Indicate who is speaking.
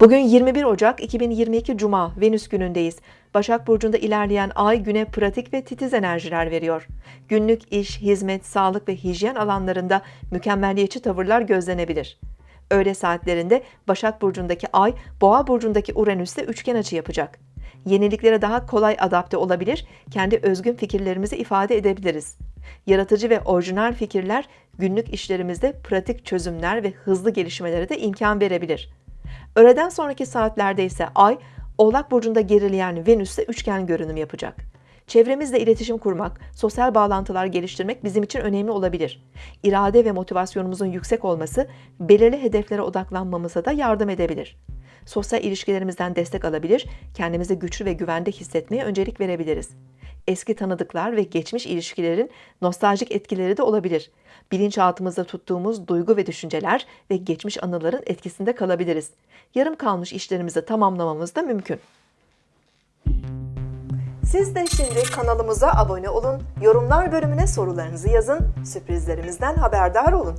Speaker 1: Bugün 21 Ocak 2022 Cuma Venüs günündeyiz. Başak Burcu'nda ilerleyen ay güne pratik ve titiz enerjiler veriyor. Günlük iş, hizmet, sağlık ve hijyen alanlarında mükemmeliyetçi tavırlar gözlenebilir. Öğle saatlerinde Başak Burcu'ndaki ay, Boğa Burcu'ndaki Uranüs'te üçgen açı yapacak. Yeniliklere daha kolay adapte olabilir, kendi özgün fikirlerimizi ifade edebiliriz. Yaratıcı ve orijinal fikirler günlük işlerimizde pratik çözümler ve hızlı gelişmelere de imkan verebilir. Öğleden sonraki saatlerde ise Ay, Oğlak Burcu'nda gerileyen Venüs'te üçgen görünüm yapacak. Çevremizle iletişim kurmak, sosyal bağlantılar geliştirmek bizim için önemli olabilir. İrade ve motivasyonumuzun yüksek olması, belirli hedeflere odaklanmamıza da yardım edebilir. Sosyal ilişkilerimizden destek alabilir, kendimizi güçlü ve güvende hissetmeye öncelik verebiliriz. Eski tanıdıklar ve geçmiş ilişkilerin nostaljik etkileri de olabilir. Bilinçaltımızda tuttuğumuz duygu ve düşünceler ve geçmiş anıların etkisinde kalabiliriz. Yarım kalmış işlerimizi tamamlamamız da mümkün. Siz de şimdi kanalımıza abone olun, yorumlar bölümüne sorularınızı yazın, sürprizlerimizden haberdar olun.